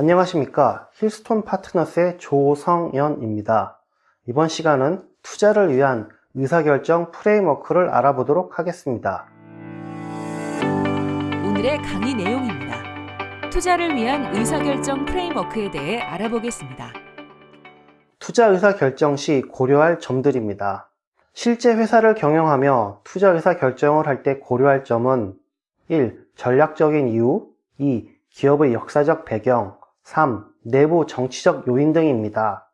안녕하십니까 힐스톤 파트너스의 조성연입니다 이번 시간은 투자를 위한 의사결정 프레임워크를 알아보도록 하겠습니다 오늘의 강의 내용입니다. 투자를 위한 의사결정 프레임워크에 대해 알아보겠습니다. 투자 의사결정 시 고려할 점들입니다 실제 회사를 경영하며 투자 의사결정을 할 때 고려할 점은 1. 전략적인 이유 2. 기업의 역사적 배경 3. 내부 정치적 요인 등입니다.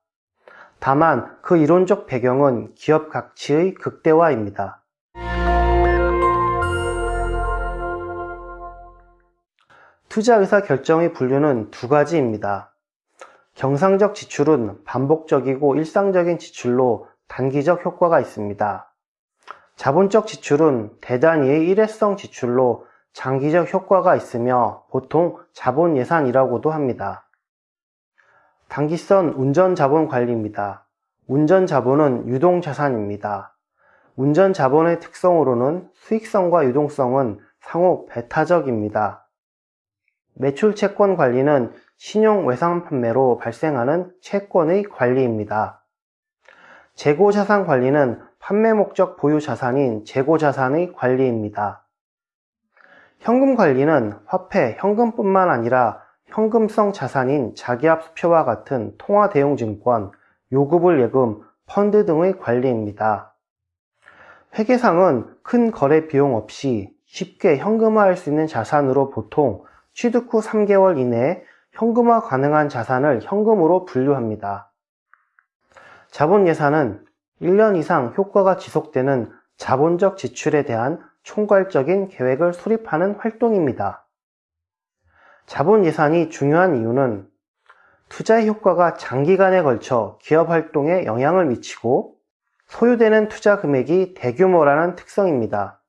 다만 그 이론적 배경은 기업 가치의 극대화입니다. 투자 의사 결정의 분류는 두 가지입니다. 경상적 지출은 반복적이고 일상적인 지출로 단기적 효과가 있습니다. 자본적 지출은 대단위의 일회성 지출로 장기적 효과가 있으며 보통 자본 예산이라고도 합니다. 단기선 운전자본 관리입니다. 운전자본은 유동자산입니다. 운전자본의 특성으로는 수익성과 유동성은 상호 배타적입니다. 매출 채권 관리는 신용 외상 판매로 발생하는 채권의 관리입니다. 재고 자산 관리는 판매 목적 보유 자산인 재고 자산의 관리입니다. 현금 관리는 화폐, 현금뿐만 아니라 현금성 자산인 자기압수표와 같은 통화대용증권, 요구불 예금, 펀드 등의 관리입니다. 회계상은 큰 거래 비용 없이 쉽게 현금화할 수 있는 자산으로 보통 취득 후 3개월 이내에 현금화 가능한 자산을 현금으로 분류합니다. 자본 예산은 1년 이상 효과가 지속되는 자본적 지출에 대한 총괄적인 계획을 수립하는 활동입니다. 자본 예산이 중요한 이유는 투자의 효과가 장기간에 걸쳐 기업 활동에 영향을 미치고 소요되는 투자 금액이 대규모라는 특성입니다.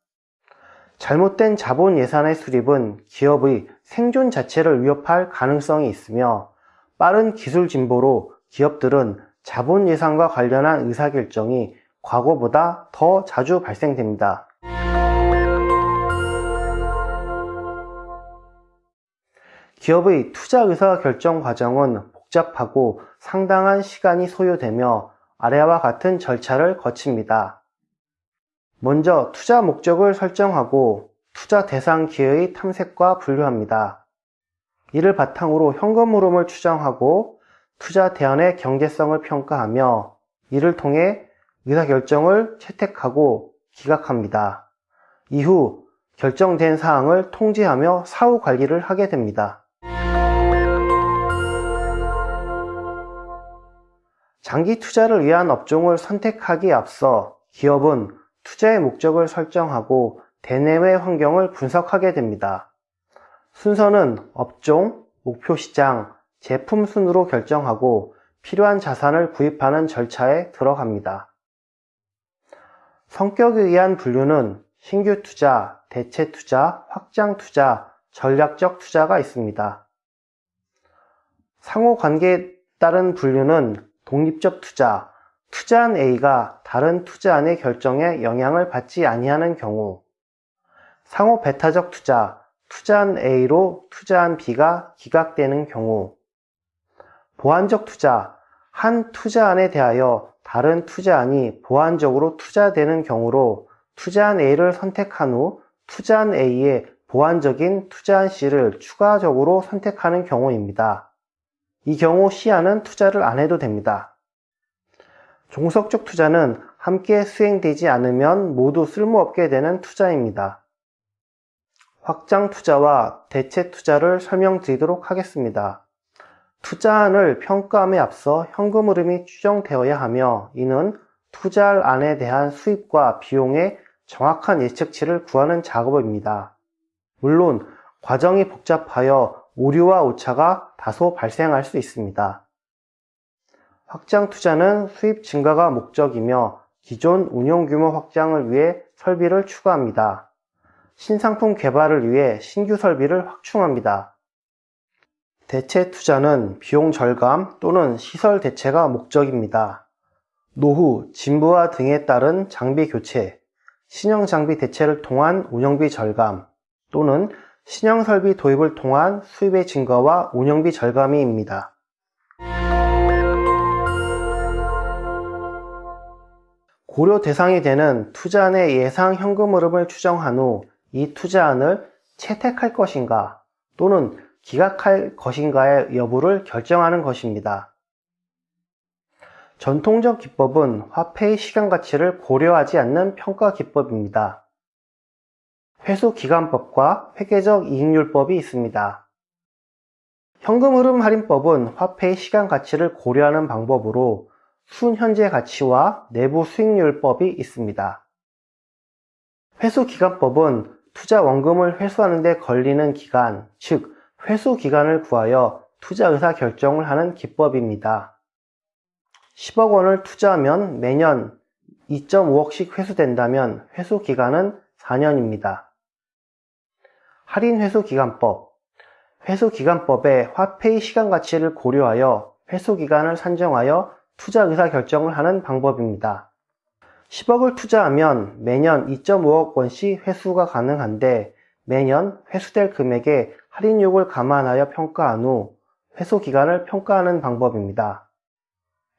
잘못된 자본 예산의 수립은 기업의 생존 자체를 위협할 가능성이 있으며 빠른 기술 진보로 기업들은 자본 예산과 관련한 의사결정이 과거보다 더 자주 발생됩니다. 기업의 투자 의사 결정 과정은 복잡하고 상당한 시간이 소요되며 아래와 같은 절차를 거칩니다. 먼저 투자 목적을 설정하고 투자 대상 기회의 탐색과 분류합니다. 이를 바탕으로 현금 흐름을 추정하고 투자 대안의 경제성을 평가하며 이를 통해 의사결정을 채택하고 기각합니다. 이후 결정된 사항을 통지하며 사후 관리를 하게 됩니다. 장기 투자를 위한 업종을 선택하기에 앞서 기업은 투자의 목적을 설정하고 대내외 환경을 분석하게 됩니다. 순서는 업종, 목표 시장, 제품 순으로 결정하고 필요한 자산을 구입하는 절차에 들어갑니다. 성격에 의한 분류는 신규 투자, 대체 투자, 확장 투자, 전략적 투자가 있습니다. 상호 관계에 따른 분류는 독립적 투자, 투자한 A가 다른 투자안의 결정에 영향을 받지 아니하는 경우 상호 배타적 투자, 투자한 A로 투자한 B가 기각되는 경우 보완적 투자, 한 투자안에 대하여 다른 투자안이 보완적으로 투자되는 경우로 투자한 A를 선택한 후 투자한 A의 보완적인 투자한 C를 추가적으로 선택하는 경우입니다. 이 경우 C안은 투자를 안 해도 됩니다. 종속적 투자는 함께 수행되지 않으면 모두 쓸모없게 되는 투자입니다. 확장 투자와 대체 투자를 설명드리도록 하겠습니다. 투자안을 평가함에 앞서 현금 흐름이 추정되어야 하며 이는 투자할 안에 대한 수입과 비용의 정확한 예측치를 구하는 작업입니다. 물론 과정이 복잡하여 오류와 오차가 다소 발생할 수 있습니다. 확장 투자는 수입 증가가 목적이며 기존 운용 규모 확장을 위해 설비를 추가합니다. 신상품 개발을 위해 신규 설비를 확충합니다. 대체 투자는 비용 절감 또는 시설 대체가 목적입니다. 노후, 진부화 등에 따른 장비 교체, 신형 장비 대체를 통한 운영비 절감 또는 신형 설비 도입을 통한 수입의 증가와 운영비 절감이입니다. 고려 대상이 되는 투자안의 예상 현금 흐름을 추정한 후 이 투자안을 채택할 것인가 또는 기각할 것인가의 여부를 결정하는 것입니다. 전통적 기법은 화폐의 시간 가치를 고려하지 않는 평가 기법입니다. 회수기간법과 회계적 이익률법이 있습니다. 현금 흐름 할인법은 화폐의 시간 가치를 고려하는 방법으로 순현재 가치와 내부 수익률법이 있습니다. 회수기간법은 투자 원금을 회수하는 데 걸리는 기간, 즉 회수 기간을 구하여 투자 의사 결정을 하는 기법입니다. 10억 원을 투자하면 매년 2.5억씩 회수된다면 회수 기간은 4년입니다. 할인 회수 기간법 회수 기간법에 화폐의 시간 가치를 고려하여 회수 기간을 산정하여 투자 의사 결정을 하는 방법입니다. 10억을 투자하면 매년 2.5억 원씩 회수가 가능한데 매년 회수될 금액에 할인율을 감안하여 평가한 후 회수 기간을 평가하는 방법입니다.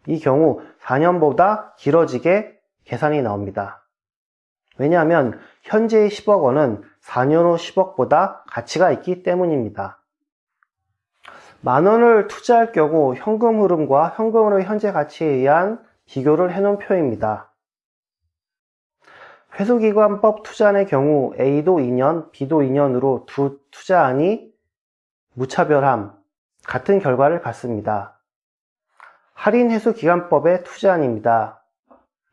이 경우 4년보다 길어지게 계산이 나옵니다. 왜냐하면 현재의 10억 원은 4년 후 10억보다 가치가 있기 때문입니다. 만 원을 투자할 경우 현금 흐름과 현금의 현재 가치에 의한 비교를 해놓은 표입니다. 회수기관법 투자안의 경우 A도 2년, B도 2년으로 두 투자안이 무차별함, 같은 결과를 갖습니다. 할인 회수기간법의 투자안입니다.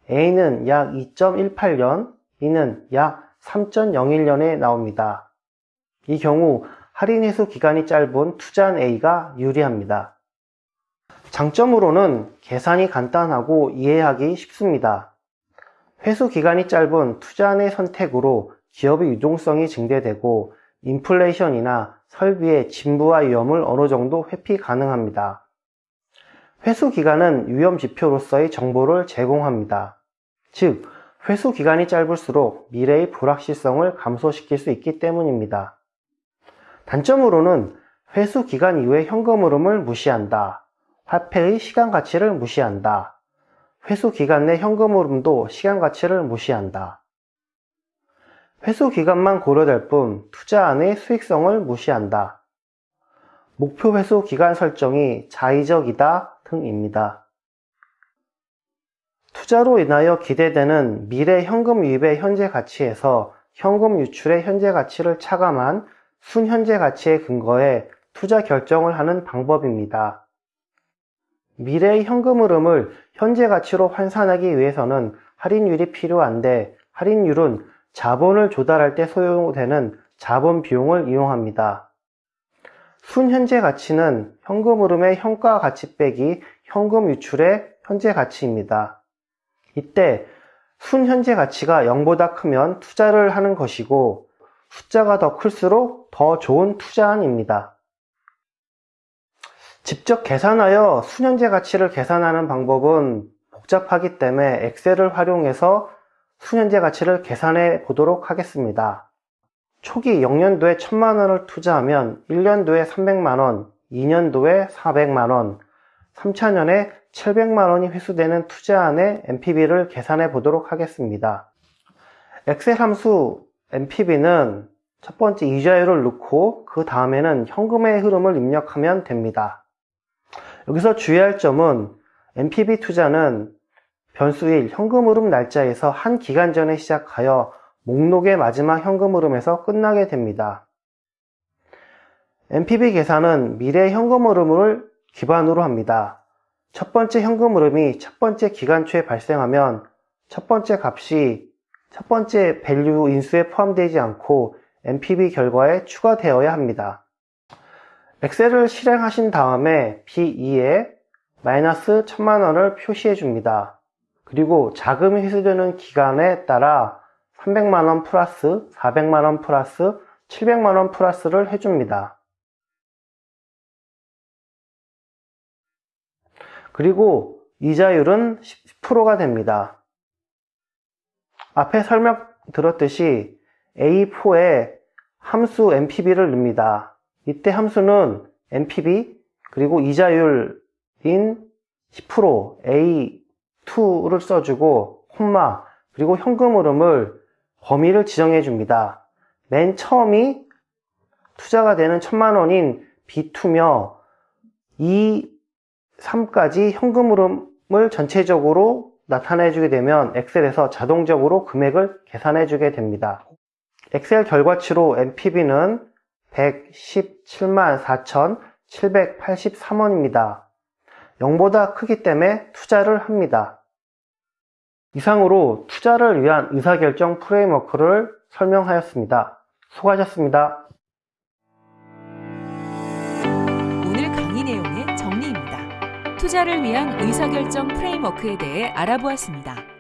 A는 약 2.18년, B는 약 3.01년에 나옵니다. 이 경우 할인 회수 기간이 짧은 투자한 A가 유리합니다. 장점으로는 계산이 간단하고 이해하기 쉽습니다. 회수 기간이 짧은 투자안의 선택으로 기업의 유동성이 증대되고 인플레이션이나 설비의 진부와 위험을 어느 정도 회피 가능합니다. 회수 기간은 위험 지표로서의 정보를 제공합니다. 즉, 회수 기간이 짧을수록 미래의 불확실성을 감소시킬 수 있기 때문입니다. 단점으로는 회수 기간 이후에 현금 흐름을 무시한다. 화폐의 시간 가치를 무시한다. 회수 기간 내 현금 흐름도 시간 가치를 무시한다. 회수 기간만 고려될 뿐 투자안의 수익성을 무시한다. 목표 회수 기간 설정이 자의적이다 등입니다. 투자로 인하여 기대되는 미래 현금 유입의 현재 가치에서 현금 유출의 현재 가치를 차감한 순현재 가치에 근거해 투자 결정을 하는 방법입니다. 미래의 현금 흐름을 현재 가치로 환산하기 위해서는 할인율이 필요한데 할인율은 자본을 조달할 때 소요되는 자본 비용을 이용합니다. 순현재 가치는 현금 흐름의 현가 가치 빼기 현금 유출의 현재 가치입니다. 이때 순현재 가치가 0보다 크면 투자를 하는 것이고 숫자가 더 클수록 더 좋은 투자안입니다. 직접 계산하여 순현재 가치를 계산하는 방법은 복잡하기 때문에 엑셀을 활용해서 순현재 가치를 계산해 보도록 하겠습니다. 초기 0년도에 1000만원을 투자하면 1년도에 300만원, 2년도에 400만원, 3차년에 700만원이 회수되는 투자안의 NPV를 계산해 보도록 하겠습니다. 엑셀 함수 NPV는 첫 번째 이자율을 넣고 그 다음에는 현금의 흐름을 입력하면 됩니다. 여기서 주의할 점은 NPV 투자는 변수 1 현금 흐름 날짜에서 한 기간 전에 시작하여 목록의 마지막 현금 흐름에서 끝나게 됩니다. NPV 계산은 미래 현금 흐름을 기반으로 합니다. 첫 번째 현금 흐름이 첫 번째 기간초에 발생하면 첫 번째 값이 첫 번째 value 인수에 포함되지 않고 NPV 결과에 추가되어야 합니다. 엑셀을 실행하신 다음에 B2에 마이너스 1000만원을 표시해 줍니다. 그리고 자금이 회수되는 기간에 따라 300만원 플러스 400만원 플러스 700만원 플러스를 해줍니다. 그리고 이자율은 10%가 됩니다. 앞에 설명 들었듯이 A4에 함수 NPV를 넣습니다. 이때 함수는 NPV 그리고 이자율인 10% A2를 써주고 콤마 그리고 현금 흐름을 범위를 지정해 줍니다. 맨 처음이 투자가 되는 천만 원인 B2며 2, 3까지 현금 흐름을 전체적으로 나타내 주게 되면 엑셀에서 자동적으로 금액을 계산해 주게 됩니다. 엑셀 결과치로 NPV는 117만 4,783원입니다. 0보다 크기 때문에 투자를 합니다. 이상으로 투자를 위한 의사결정 프레임워크를 설명하였습니다. 수고하셨습니다. 투자를 위한 의사결정 프레임워크에 대해 알아보았습니다.